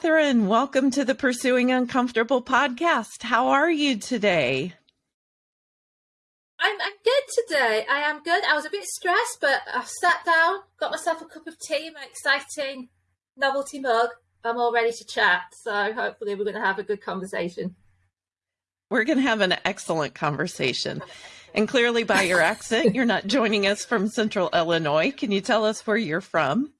Kathryn, welcome to the Pursuing Uncomfortable podcast. How are you today? I'm, I'm good today. I am good. I was a bit stressed, but I've sat down, got myself a cup of tea, my exciting novelty mug. I'm all ready to chat. So hopefully, we're going to have a good conversation. We're going to have an excellent conversation. And clearly, by your accent, you're not joining us from central Illinois. Can you tell us where you're from?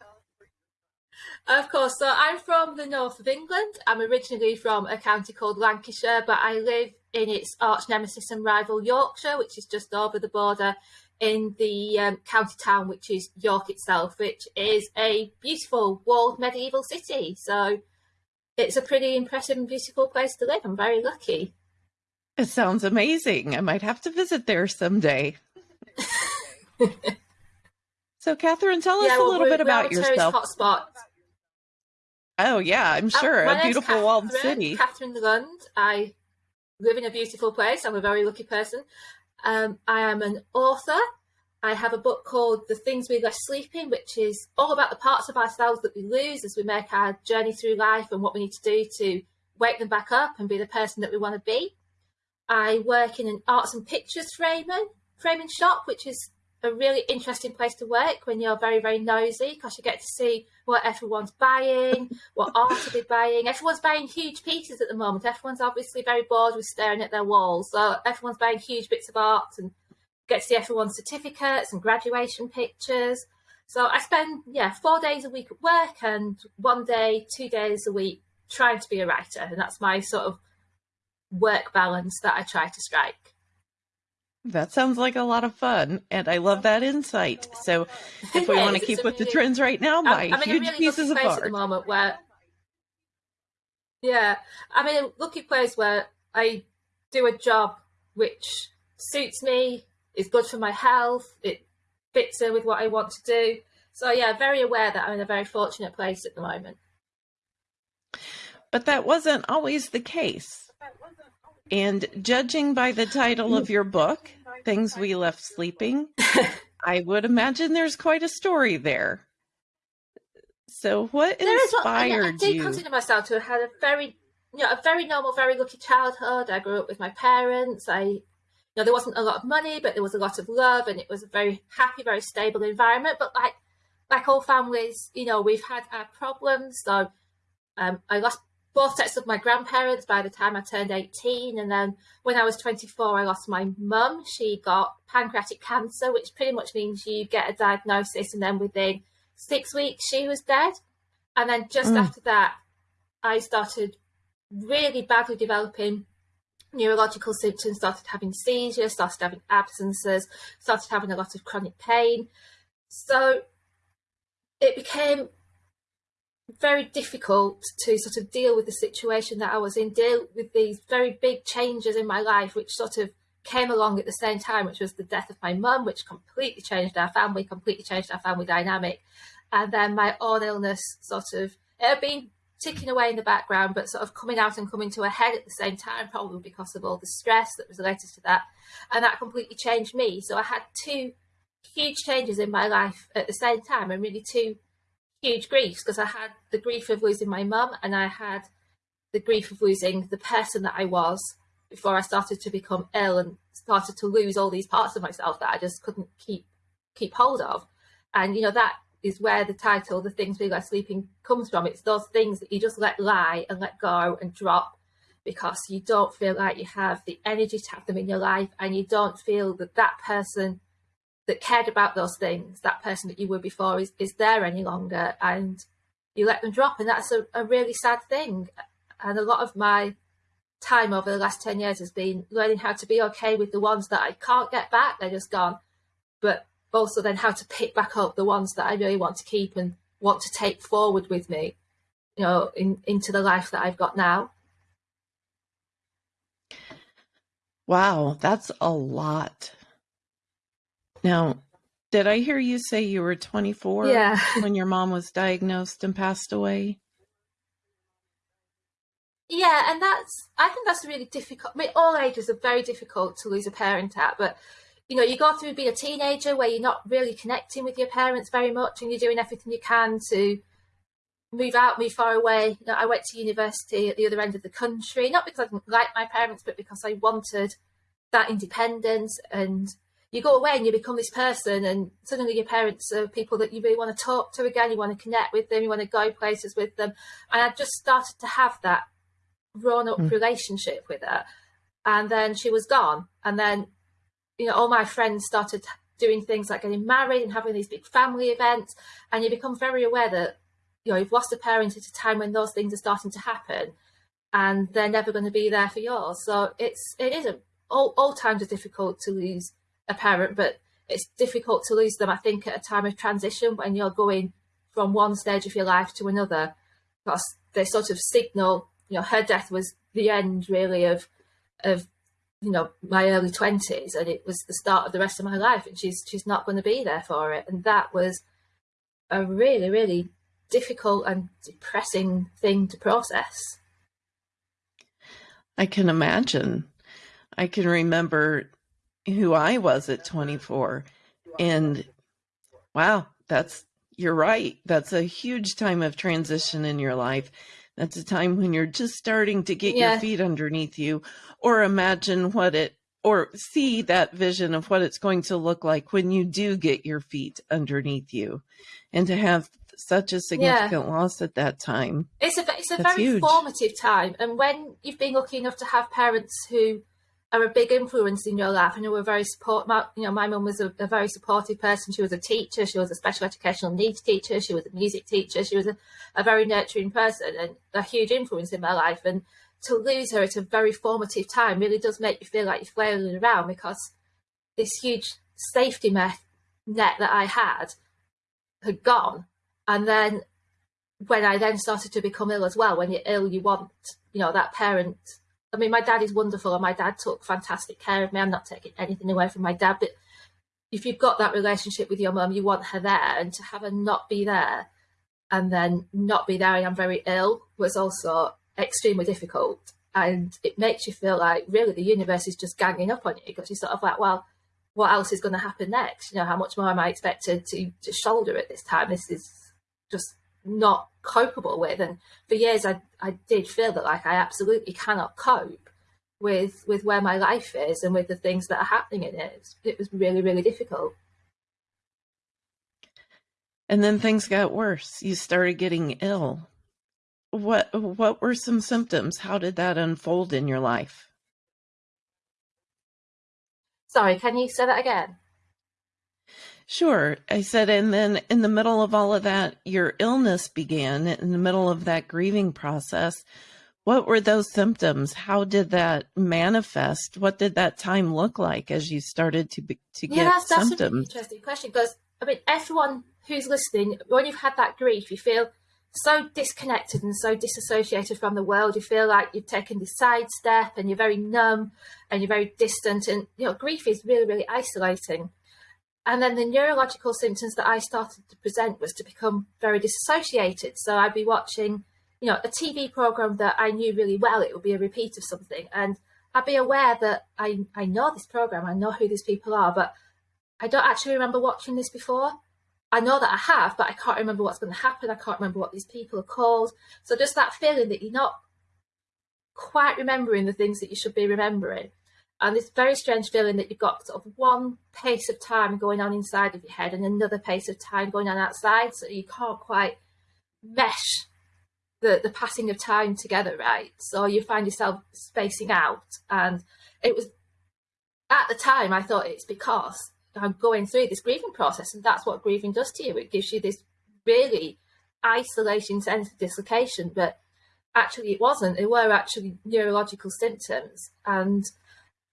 Of course. So I'm from the north of England. I'm originally from a county called Lancashire, but I live in its arch nemesis and rival Yorkshire, which is just over the border in the um, county town, which is York itself, which is a beautiful walled medieval city. So it's a pretty impressive and beautiful place to live. I'm very lucky. It sounds amazing. I might have to visit there someday. so, Kathryn, tell us yeah, well, a little bit about yourself. Hotspot. Oh yeah, I'm oh, sure. a beautiful walled city. Kathryn Lund. I live in a beautiful place. I'm a very lucky person. Um, I am an author. I have a book called The Things We Left Sleeping, which is all about the parts of ourselves that we lose as we make our journey through life and what we need to do to wake them back up and be the person that we want to be. I work in an arts and pictures framing framing shop, which is a really interesting place to work when you're very, very nosy because you get to see what everyone's buying, what art are they buying. Everyone's buying huge pieces at the moment. Everyone's obviously very bored with staring at their walls. So everyone's buying huge bits of art and get to see everyone's certificates and graduation pictures. So I spend, yeah, four days a week at work and one day, two days a week trying to be a writer. And that's my sort of work balance that I try to strike. That sounds like a lot of fun, and I love that insight. So, if we want to keep with really, the trends right now, buy I'm, huge really pieces of art. At the moment, where yeah, I'm in a lucky place where I do a job which suits me, is good for my health, it fits in with what I want to do. So yeah, very aware that I'm in a very fortunate place at the moment. But that wasn't always the case. And judging by the title of your book, Things We Left Sleeping, I would imagine there's quite a story there. So, what inspired I, I did consider myself to have had a very, you know, a very normal, very lucky childhood. I grew up with my parents. I, you know, there wasn't a lot of money, but there was a lot of love, and it was a very happy, very stable environment. But like, like all families, you know, we've had our problems. So, um, I lost both sets of my grandparents by the time I turned 18. And then when I was 24, I lost my mum. She got pancreatic cancer, which pretty much means you get a diagnosis and then within six weeks she was dead. And then just mm. after that, I started really badly developing neurological symptoms, started having seizures, started having absences, started having a lot of chronic pain. So it became very difficult to sort of deal with the situation that I was in, deal with these very big changes in my life, which sort of came along at the same time, which was the death of my mum, which completely changed our family, completely changed our family dynamic. And then my own illness sort of, it had been ticking away in the background, but sort of coming out and coming to a head at the same time, probably because of all the stress that was related to that. And that completely changed me. So I had two huge changes in my life at the same time, and really two huge griefs because I had the grief of losing my mum and I had the grief of losing the person that I was before I started to become ill and started to lose all these parts of myself that I just couldn't keep keep hold of. And you know that is where the title "The Things We Left Sleeping" comes from. It's those things that you just let lie and let go and drop because you don't feel like you have the energy to have them in your life, and you don't feel that that person that cared about those things, that person that you were before is, is there any longer and you let them drop. And that's a, a really sad thing. And a lot of my time over the last 10 years has been learning how to be okay with the ones that I can't get back, they're just gone. But also then how to pick back up the ones that I really want to keep and want to take forward with me, you know, in, into the life that I've got now. Wow, that's a lot. Now, did I hear you say you were 24 yeah. when your mom was diagnosed and passed away? Yeah, and that's I think that's really difficult. I mean, all ages are very difficult to lose a parent at, but you know, you go through being a teenager where you're not really connecting with your parents very much, and you're doing everything you can to move out, move far away. You know, I went to university at the other end of the country, not because I didn't like my parents, but because I wanted that independence. And you go away and you become this person, and suddenly your parents are people that you really want to talk to again. You want to connect with them. You want to go places with them. And I just started to have that grown up mm. relationship with her. And then she was gone. And then, you know, all my friends started doing things like getting married and having these big family events. And you become very aware that you know you've lost a parent at a time when those things are starting to happen and they're never going to be there for yours so it's it is a, all, all times are difficult to lose a parent but it's difficult to lose them i think at a time of transition when you're going from one stage of your life to another because they sort of signal you know her death was the end really of of you know my early 20s and it was the start of the rest of my life and she's she's not going to be there for it and that was a really really difficult and depressing thing to process. I can imagine. I can remember who I was at 24 and wow, that's you're right. That's a huge time of transition in your life. That's a time when you're just starting to get yeah. your feet underneath you or imagine what it or see that vision of what it's going to look like when you do get your feet underneath you and to have such a significant yeah. loss at that time. It's a it's a That's very huge. formative time, and when you've been lucky enough to have parents who are a big influence in your life and who were very support. My, you know, my mum was a, a, very supportive person. She was a teacher. She was a special educational needs teacher. She was a music teacher. She was a, a very nurturing person and a huge influence in my life. And to lose her at a very formative time really does make you feel like you're flailing around because this huge safety net that I had had gone and then when I then started to become ill as well, when you're ill, you want, you know, that parent. I mean, my dad is wonderful and my dad took fantastic care of me. I'm not taking anything away from my dad, but if you've got that relationship with your mum, you want her there and to have her not be there and then not be there and I'm very ill was also extremely difficult. And it makes you feel like really the universe is just ganging up on you because you're sort of like, well, what else is going to happen next? You know, how much more am I expected to, to shoulder at this time? This is just not copable with. And for years, I, I did feel that like I absolutely cannot cope with with where my life is and with the things that are happening in it. It was really, really difficult. And then things got worse. You started getting ill. What what were some symptoms? How did that unfold in your life? Sorry, can you say that again? Sure. I said, and then in the middle of all of that, your illness began in the middle of that grieving process. What were those symptoms? How did that manifest? What did that time look like as you started to be, to yeah, get that's, that's symptoms? an interesting question because I mean, everyone who's listening, when you've had that grief, you feel so disconnected and so disassociated from the world. You feel like you've taken this side step and you're very numb and you're very distant. And you know, grief is really, really isolating. And then the neurological symptoms that I started to present was to become very disassociated. So I'd be watching, you know, a TV program that I knew really well. It would be a repeat of something. And I'd be aware that I, I know this program, I know who these people are, but I don't actually remember watching this before. I know that I have, but I can't remember what's going to happen. I can't remember what these people are called. So just that feeling that you're not quite remembering the things that you should be remembering and this very strange feeling that you've got sort of one pace of time going on inside of your head and another pace of time going on outside so you can't quite mesh the the passing of time together right? So you find yourself spacing out. And it was at the time i thought it's because i'm going through this grieving process and that's what grieving does to you. It gives you this really isolating sense of dislocation but actually it wasn't. It were actually neurological symptoms. And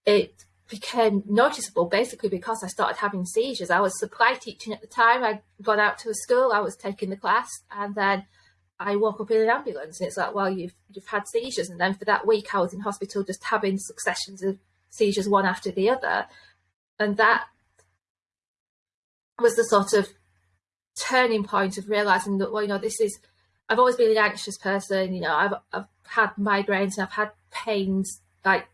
it became noticeable basically because I started having seizures. I was supply teaching at the time. I'd gone out to a school, I was taking the class, and then I woke up in an ambulance. And it's like, well, you've you've had seizures, and then for that week I was in hospital just having successions of seizures one after the other, and that was the sort of turning point of realizing that well, you know, this is. I've always been an anxious person. You know, I've I've had migraines and I've had pains like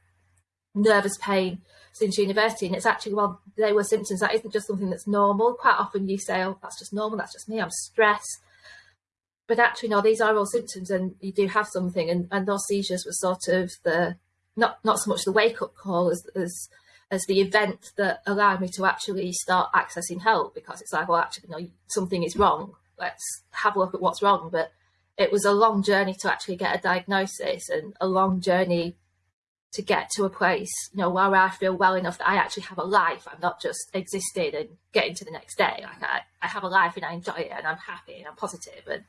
nervous pain since university. And it's actually, well, they were symptoms. That isn't just something that's normal. Quite often you say, oh, that's just normal. That's just me. I'm stressed. but actually, no, these are all symptoms, and you do have something. And, and those seizures were sort of the not not so much the wake up call as as as the event that allowed me to actually start accessing help because it's like, well, actually, no, something is wrong. Let's have a look at what's wrong. But it was a long journey to actually get a diagnosis and a long journey to get to a place, you know, where I feel well enough that I actually have a life. I'm not just existing and getting to the next day. Like I, I have a life and I enjoy it and I'm happy and I'm positive and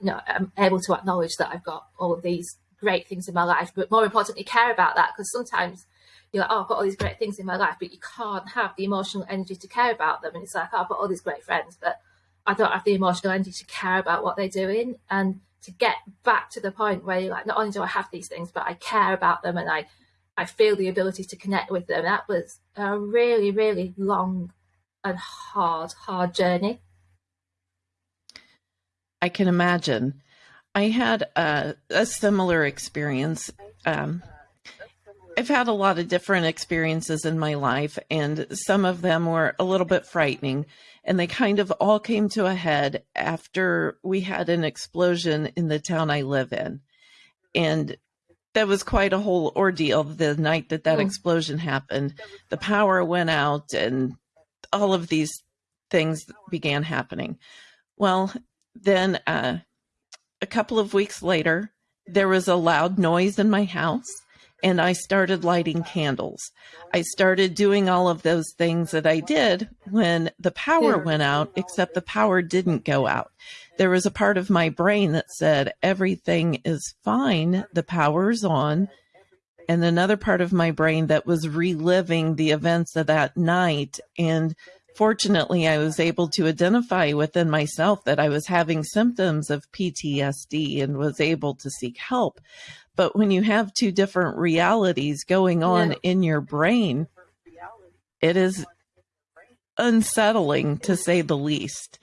you know I'm able to acknowledge that I've got all of these great things in my life, but more importantly, care about that because sometimes you're like, oh, I've got all these great things in my life, but you can't have the emotional energy to care about them. And it's like, oh, I've got all these great friends, but I don't have the emotional energy to care about what they're doing. And to get back to the point where you're like, not only do I have these things, but I care about them and I I feel the ability to connect with them. That was a really, really long and hard, hard journey. I can imagine. I had a, a similar experience. Um, I've had a lot of different experiences in my life, and some of them were a little bit frightening. And they kind of all came to a head after we had an explosion in the town I live in. And that was quite a whole ordeal the night that that mm. explosion happened. The power went out and all of these things began happening. Well, then uh, a couple of weeks later, there was a loud noise in my house and I started lighting candles. I started doing all of those things that I did when the power went out, except the power didn't go out there was a part of my brain that said everything is fine, the power's on, and another part of my brain that was reliving the events of that night. And fortunately, I was able to identify within myself that I was having symptoms of PTSD and was able to seek help. But when you have two different realities going on yeah. in your brain, it is unsettling to say the least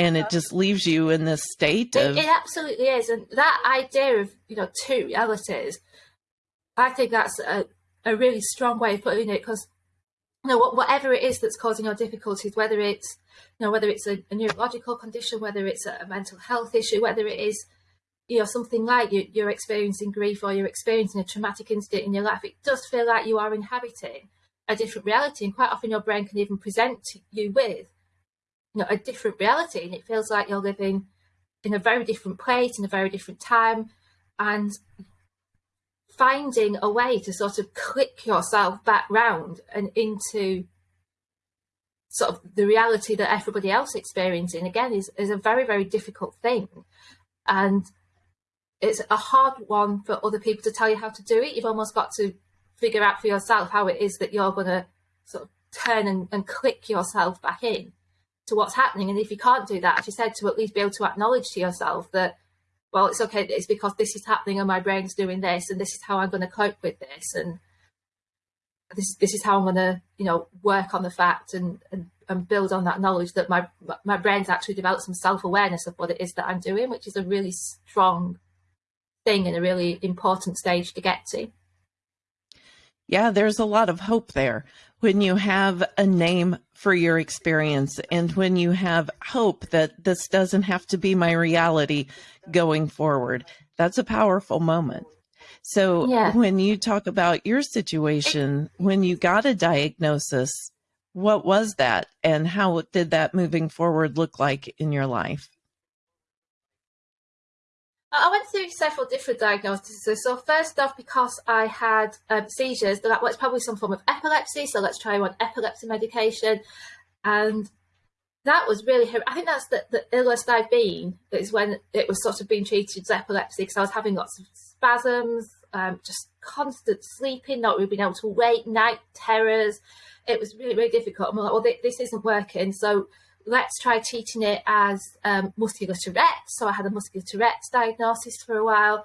and it just leaves you in this state of it, it, absolutely is and that idea of you know two realities i think that's a, a really strong way of putting it because you know whatever it is that's causing your difficulties whether it's you know whether it's a, a neurological condition whether it's a, a, mental health issue whether it is you know something like you, you're experiencing grief or you're experiencing a traumatic incident in your life it does feel like you are inhabiting a different reality and quite often your brain can even present you with you know a different reality and it feels like you're living in a very different place in a very different time and finding a way to sort of click yourself back round and into sort of the reality that everybody else experiencing again is, is a very very difficult thing. And it's a hard one for other people to tell you how to do it. You've almost got to figure out for yourself how it is that you're going to sort of turn and, and click yourself back in to what's happening. And if you can't do that, as you said, to at least be able to acknowledge to yourself that, well, it's okay, it's because this is happening and my brain's doing this and this is how I'm going to cope with this. And this, this is how I'm going to, you know, work on the fact and, and, and build on that knowledge that my, my brain's actually developed some self-awareness of what it is that I'm doing, which is a really strong thing and a really important stage to get to. Yeah, there's a lot of hope there when you have a name for your experience and when you have hope that this doesn't have to be my reality going forward. That's a powerful moment. So yeah. when you talk about your situation, when you got a diagnosis, what was that and how did that moving forward look like in your life? I went through several different diagnoses. So first off, because I had um, seizures, that was probably some form of epilepsy. So let's try one epilepsy medication, and that was really. I think that's the, the illest I've been. Is when it was sort of being treated as epilepsy because I was having lots of spasms, um, just constant sleeping, not really being able to wake, night terrors. It was really really difficult. I'm like, well, this isn't working. So let's try treating it as um, muscular Tourette's. So I had a muscular Tourette's diagnosis for a while.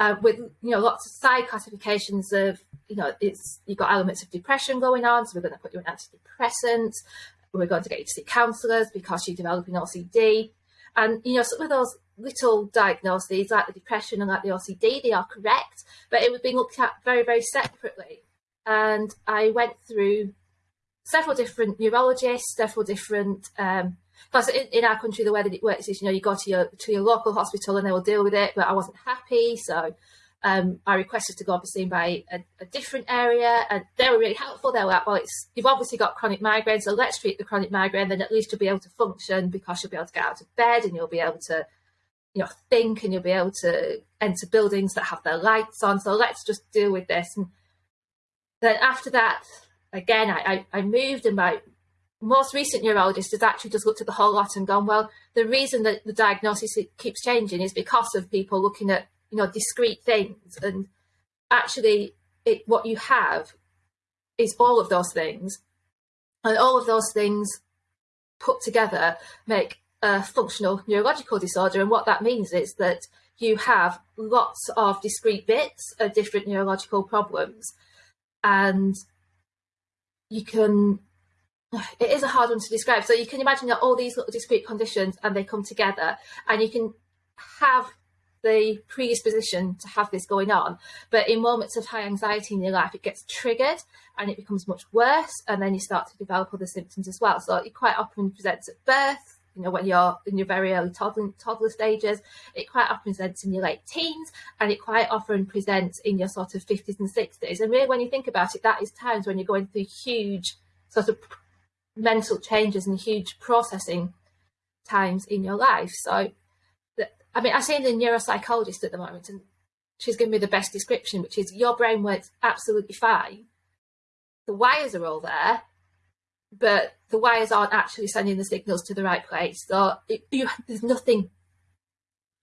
Uh, with you know lots of side classifications of you know it's you've got elements of depression going on, so we're going to put you on antidepressants. We're going to get you to see counsellors because you're developing OCD, and you know some of those little diagnoses like the depression and like the OCD they are correct, but it was being looked at very very separately. And I went through several different neurologists, several different um, because in, in, our country the way that it works is you know you go to your to your local hospital and they will deal with it but i wasn't happy so um, I requested to go be seen by a, a, different area, and they were really helpful. They were like, "Well, it's you've obviously got chronic migraine, so let's treat the chronic migraine. Then at least you'll be able to function because you'll be able to get out of bed and you'll be able to, you know, think and you'll be able to enter buildings that have their lights on. So let's just deal with this." And then after that, again, I, I, I moved, and my most recent neurologist has actually just looked at the whole lot and gone, "Well, the reason that the diagnosis keeps changing is because of people looking at you know discrete things. And actually it, what you have is all of those things. And all of those things put together make a functional neurological disorder. And what that means is that you have lots of discrete bits of different neurological problems. And you can it is a hard one to describe so you can imagine that all these little discrete conditions and they come together and you can have the predisposition to have this going on. But in moments of high anxiety in your life, it gets triggered and it becomes much worse. And then you start to develop other symptoms as well. So it quite often presents at birth, you know, when you're in your very early toddler, toddler stages, it quite often presents in your late teens, and it quite often presents in your sort of 50s and 60s. And really, when you think about it, that is times when you're going through huge sort of mental changes and huge processing times in your life. So I mean, I see the neuropsychologist at the moment, and she's given me the best description, which is your brain works absolutely fine. The wires are all there, but the wires aren't actually sending the signals to the right place. So it, you, there's nothing.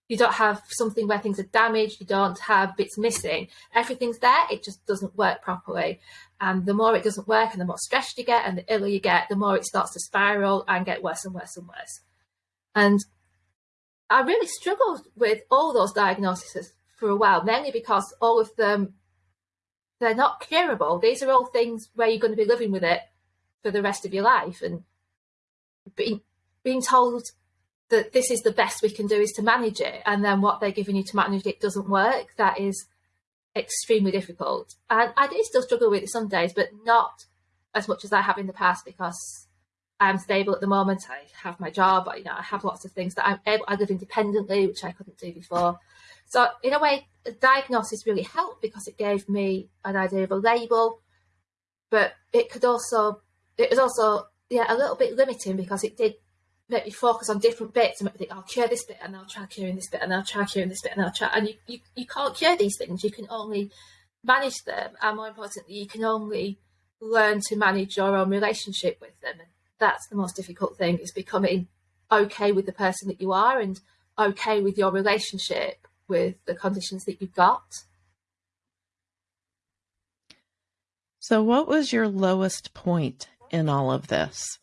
You don't have something where things are damaged. You don't have bits missing. Everything's there. It just doesn't work properly. And the more it doesn't work, and the more stressed you get, and the iller you get, the more it starts to spiral and get worse and worse and worse. And I really struggled with all those diagnoses for a while, mainly because all of them they're not curable. These are all things where you're going to be living with it for the rest of your life, and being being told that this is the best we can do is to manage it, and then what they're giving you to manage it doesn't work. That is extremely difficult, and I do still struggle with it some days, but not as much as I have in the past because I'm stable at the moment. I have my job. You know, I have lots of things that I'm able. I live independently, which I couldn't do before. So in a way, the diagnosis really helped because it gave me an idea of a label, but it could also, it was also, yeah, a little bit limiting because it did make me focus on different bits and make me think, I'll cure this bit and I'll try curing this bit and I'll try curing this bit and I'll try. And you, you, you can't cure these things. You can only manage them. And more importantly, you can only learn to manage your own relationship with them And that's the most difficult thing is becoming okay with the person that you are and okay with your relationship with the conditions that you've got. So, what was your lowest point in all of this?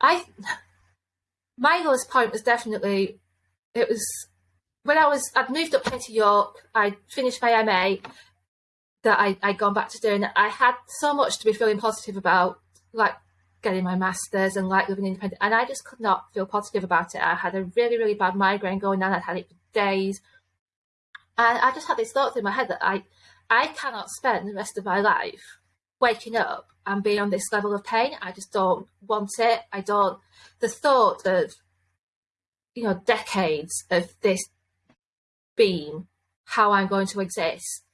I, my lowest point was definitely, it was when I was, I'd moved up here to York, I finished my MA that I, I'd gone back to doing. I had so much to be feeling positive about like getting my masters and like living independent and I just could not feel positive about it. I had a really, really bad migraine going on. I'd had it for days. And I just had these thoughts in my head that I I cannot spend the rest of my life waking up and being on this level of pain. I just don't want it. I don't the thought of you know decades of this being how I'm going to exist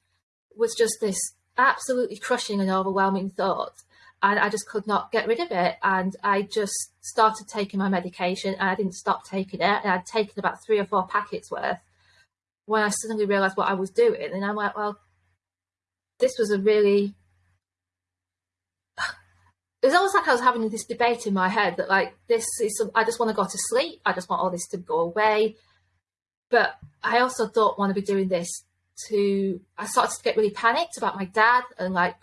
was just this absolutely crushing and overwhelming thought and I just could not get rid of it. And I just started taking my medication and I didn't stop taking it. And I'd taken about three or four packets worth when I suddenly realized what I was doing. And I'm like, well, this was a really. Was almost like I was having this debate in my head that, like, this is, some, I just want to go to sleep. I just want all this to go away. But I also don't want to be doing this to. I started to get really panicked about my dad and, like,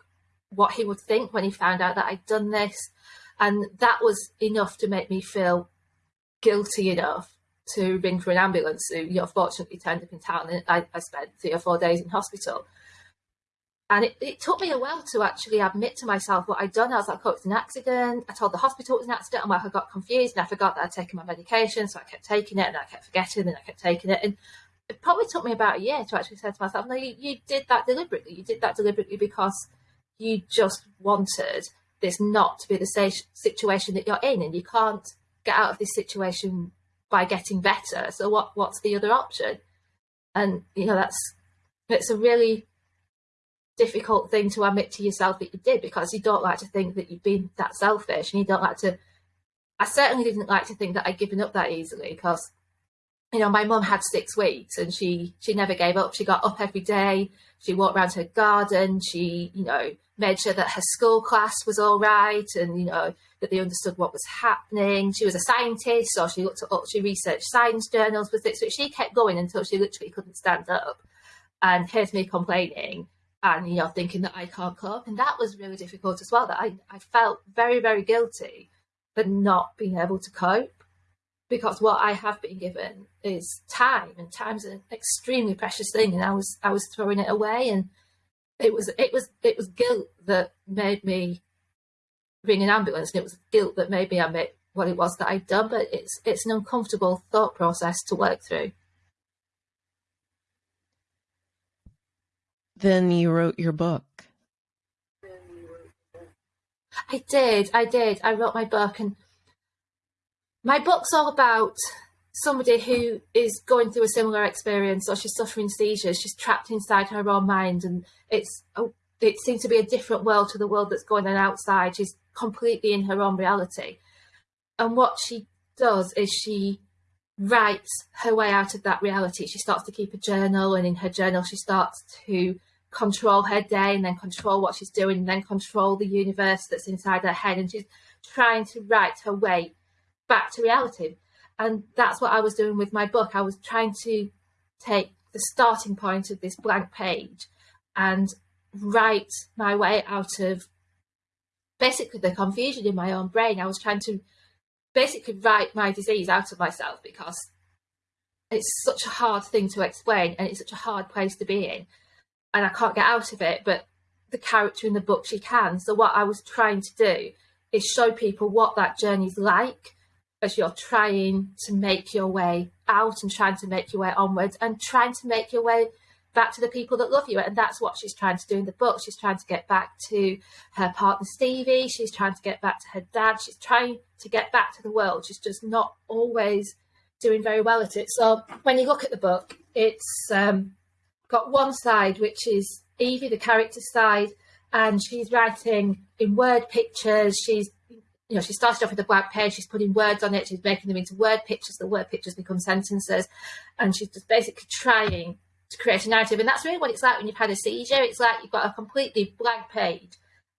what he would think when he found out that I'd done this. And that was enough to make me feel guilty enough to ring for an ambulance who, you know, fortunately turned up in town and I, I spent three or four days in hospital. And it, it, took me a while to actually admit to myself what I'd done. I was like, oh, it's an accident. I told the hospital it was an accident. And like, I got confused and I forgot that I'd taken my medication. So I kept taking it and I kept forgetting and I kept taking it. And it probably took me about a year to actually say to myself, no, you, you did that deliberately. You did that deliberately because you just wanted this not to be the situation that you're in, and you can't get out of this situation by getting better. So what what's the other option? And you know that's it's a really difficult thing to admit to yourself that you did because you don't like to think that you've been that selfish and you don't like to I certainly didn't like to think that I'd given up that easily because you know my mum had six weeks and she she never gave up. She got up every day. She walked around her garden. She you know made sure that her school class was all right and you know that they understood what was happening. She was a scientist so she looked at she researched science journals with it so she kept going until she literally couldn't stand up. And here's me complaining and you know thinking that I can't cope. And that was really difficult as well that I, I felt very very guilty for not being able to cope. Because what I have been given is time and time's an extremely precious thing and I was I was throwing it away and it was it was it was guilt that made me ring an ambulance and it was guilt that made me admit what it was that I'd done. But it's it's an uncomfortable thought process to work through. Then you wrote your book. I did, I did. I wrote my book, and my book's all about somebody who is going through a similar experience, or she's suffering seizures. She's trapped inside her own mind, and it's it seems to be a different world to the world that's going on outside. She's completely in her own reality, and what she does is she writes her way out of that reality. She starts to keep a journal, and in her journal, she starts to control her day and then control what she's doing and then control the universe that's inside her head. And she's trying to write her way back to reality. And that's what I was doing with my book. I was trying to take the starting point of this blank page and write my way out of basically the confusion in my own brain. I was trying to basically write my disease out of myself because it's such a hard thing to explain and it's such a hard place to be in and I can't get out of it, but the character in the book she can. So what I was trying to do is show people what that journey's like as you're trying to make your way out and trying to make your way onwards and trying to make your way back to the people that love you. And that's what she's trying to do in the book. She's trying to get back to her partner Stevie. She's trying to get back to her dad. She's trying to get back to the world. She's just not always doing very well at it. So when you look at the book, it's um, got one side which is Evie, the character side, and she's writing in word pictures. She's you know, she started off with a blank page, she's putting words on it, she's making them into word pictures, the word pictures become sentences, and she's just basically trying to create a narrative. And that's really what it's like when you've had a seizure. It's like you've got a completely blank page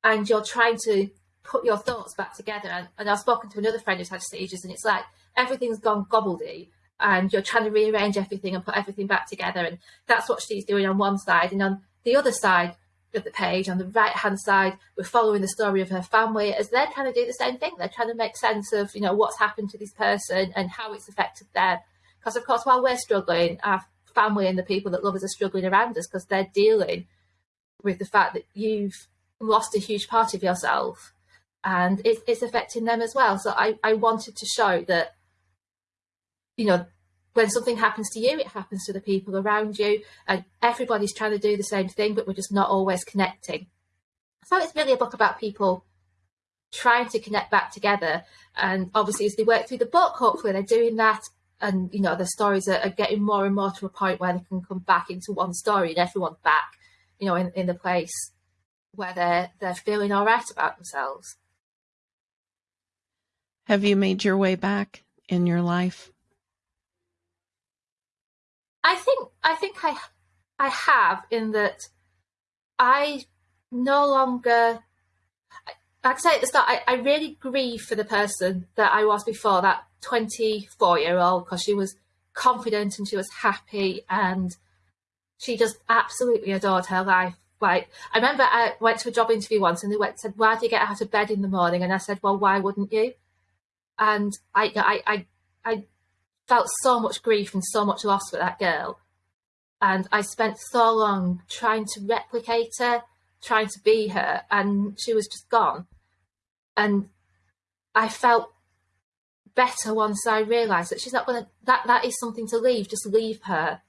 and you're trying to put your thoughts back together. And, and I've spoken to another friend who's had seizures, and it's like everything's gone gobbledy and you're trying to rearrange everything and put everything back together. And that's what she's doing on one side. And on the other side of the page, on the right hand side, we're following the story of her family as they're trying to do the same thing. They're trying to make sense of, you know, what's happened to this person and how it's affected them. Because of course, while we're struggling, our family and the people that love us are struggling around us because they're dealing with the fact that you've lost a huge part of yourself and it, it's affecting them as well. So I, I wanted to show that you know, when something happens to you, it happens to the people around you, and everybody's trying to do the same thing, but we're just not always connecting. So it's really a book about people trying to connect back together. And obviously, as they work through the book, hopefully they're doing that. And, you know, the stories are, are getting more and more to a point where they can come back into one story and everyone's back, you know, in, in the place where they're, they're feeling all right about themselves. Have you made your way back in your life? I think I think I I have in that I no longer like I say at the start, I, I really grieve for the person that I was before, that 24 year old, because she was confident and she was happy and she just absolutely adored her life. Like I remember I went to a job interview once and they went said, Why do you get out of bed in the morning? And I said, Well, why wouldn't you? And I I I, I felt so much grief and so much loss for that girl. And I spent so long trying to replicate her, trying to be her, and she was just gone. And I felt better once I realised that she's not going to, that, that is something to leave, just leave her.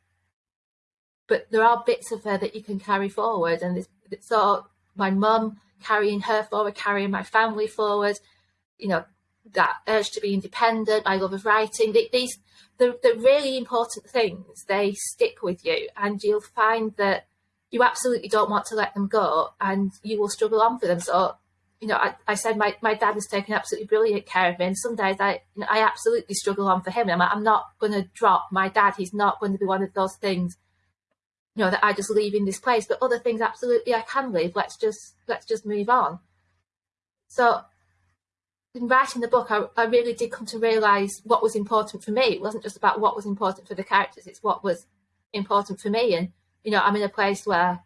But there are bits of her that you can carry forward. And so my mum carrying her forward, carrying my family forward, you know, that urge to be independent, my love of writing, these, the, the really important things, they stick with you and you'll find that you absolutely don't want to let them go and you will struggle on for them. So, you know, I, I said my, my dad has taken absolutely brilliant care of me and some days I, you know, I absolutely struggle on for him. I'm, I'm not going to drop my dad. He's not going to be one of those things you know that I just leave in this place, but other things absolutely I can leave. Let's just let's just move on. So in writing the book, I, I really did come to realise what was important for me. It wasn't just about what was important for the characters; it's what was important for me. And you know, I'm in a place where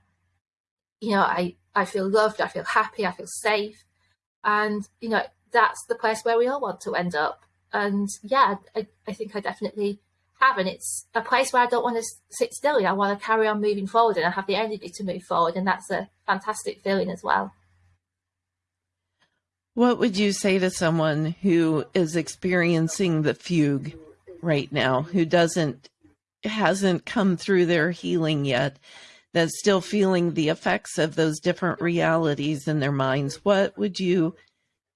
you know I I feel loved, I feel happy, I feel safe, and you know that's the place where we all want to end up. And yeah, I, I think I definitely have, and it's a place where I don't want to sit still. I want to carry on moving forward, and I have the energy to move forward, and that's a fantastic feeling as well. What would you say to someone who is experiencing the fugue right now, who doesn't hasn't come through their healing yet, that's still feeling the effects of those different realities in their minds? What would you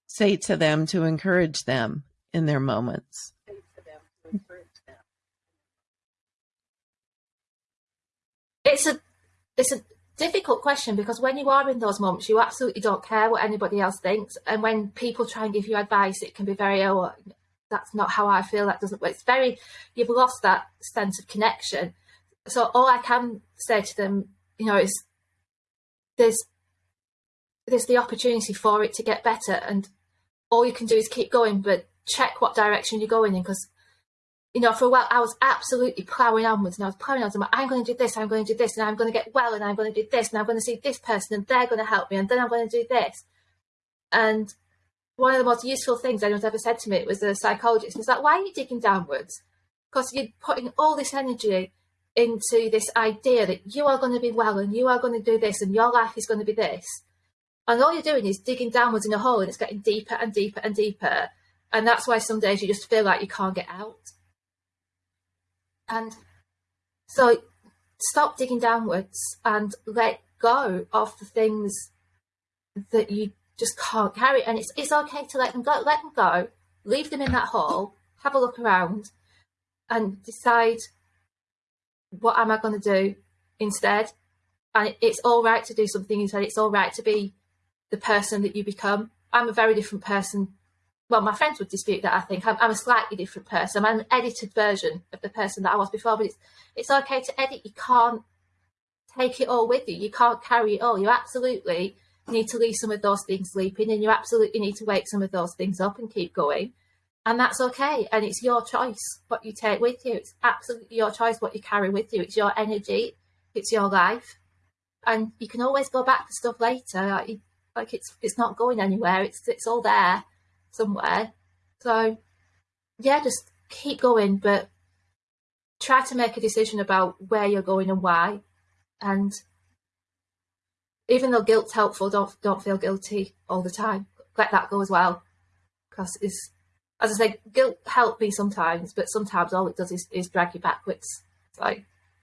say to them to encourage them in their moments? It's a it's a difficult question because when you are in those moments, you absolutely don't care what anybody else thinks. And when people try and give you advice, it can be very, oh, that's not how I feel. That doesn't work. It's very, you've lost that sense of connection. So all I can say to them, you know, is there's there's the opportunity for it to get better, and all you can do is keep going, but check what direction you're going in because you know, for a while, I was absolutely ploughing onwards and I was ploughing onwards. I'm, like, I'm going to do this, I'm going to do this, and I'm going to get well, and I'm going to do this, and I'm going to see this person, and they're going to help me, and then I'm going to do this. And one of the most useful things anyone's ever said to me was a psychologist. was like, why are you digging downwards? Because you're putting all this energy into this idea that you are going to be well, and you are going to do this, and your life is going to be this. And all you're doing is digging downwards in a hole, and it's getting deeper and deeper and deeper. And that's why some days you just feel like you can't get out. And so stop digging downwards and let go of the things that you just can't carry. And it's, it's okay to let them go, let them go, leave them in that hole, have a look around and decide what am I going to do instead. And it's all right to do something instead. It's all right to be the person that you become. I'm a very different person well, my friends would dispute that. I think I'm, I'm, a slightly different person. I'm an edited version of the person that I was before. But it's it's okay to edit. You can't take it all with you. You can't carry it all. You absolutely need to leave some of those things sleeping, and you absolutely need to wake some of those things up and keep going. And that's okay. And it's your choice what you take with you. It's absolutely your choice what you carry with you. It's your energy. It's your life, and you can always go back to stuff later. Like, like it's it's not going anywhere. It's it's all there somewhere. So, yeah, just keep going, but try to make a decision about where you're going and why. And even though guilt's helpful, don't don't feel guilty all the time. Let that go as well, because it's as I say, guilt helped me sometimes, but sometimes all it does is, is drag you backwards. So,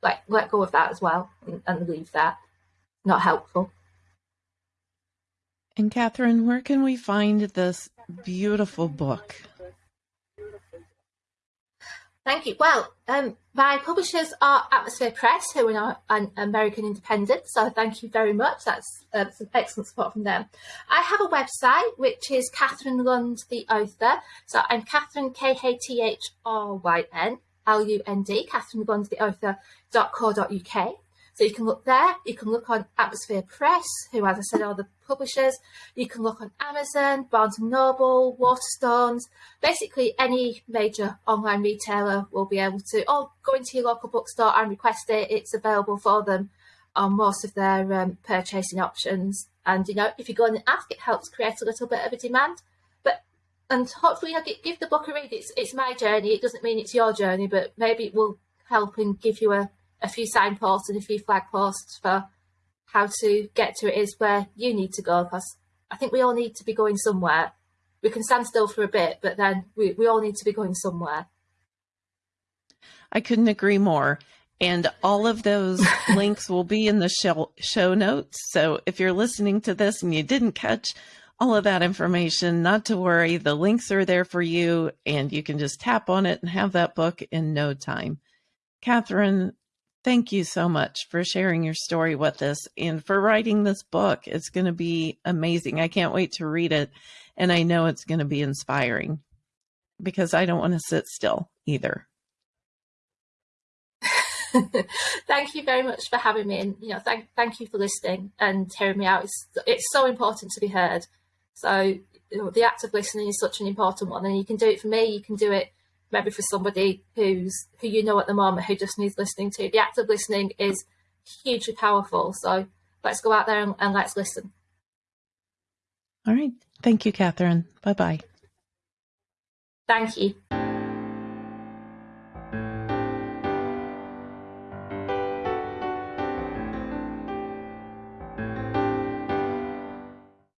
like, let go of that as well and, and leave that. Not helpful. And Kathryn, where can we find this beautiful book? Thank you. Well, um, my publishers are Atmosphere Press, who are an American independent. So thank you very much. That's uh, some excellent support from them. I have a website which is Kathryn Lund, the author. So I'm Kathryn K H T H R Y N L U N D, Kathryn Lund, the author.co.uk. So you can look there. You can look on Atmosphere Press, who, as I said, are the publishers. You can look on Amazon, Barnes & Noble, Waterstones. Basically, any major online retailer will be able to, or go into your local bookstore and request it. It's available for them on most of their um, purchasing options. And, you know, if you go and ask, it helps create a little bit of a demand. But and hopefully, know, give the book a read. It's it's my journey. It doesn't mean it's your journey, but maybe it will help and give you a a few signposts and a few flag posts for how to get to it is where you need to go because I think we all need to be going somewhere. We can stand still for a bit, but then we, we all need to be going somewhere. I couldn't agree more. And all of those links will be in the show, show notes. So if you're listening to this and you didn't catch all of that information, not to worry. The links are there for you, and you can just tap on it and have that book in no time. Kathryn, thank you so much for sharing your story with us and for writing this book. It's going to be amazing. I can't wait to read it, and I know it's going to be inspiring because I don't want to sit still either. thank you very much for having me and you know thank thank you for listening and hearing me out it's it's so important to be heard so you know, the act of listening is such an important one and you can do it for me you can do it maybe for somebody who's who you know at the moment who just needs listening to. The act of listening is hugely powerful so let's go out there and, and let's listen. All right. Thank you Kathryn. Bye bye thank you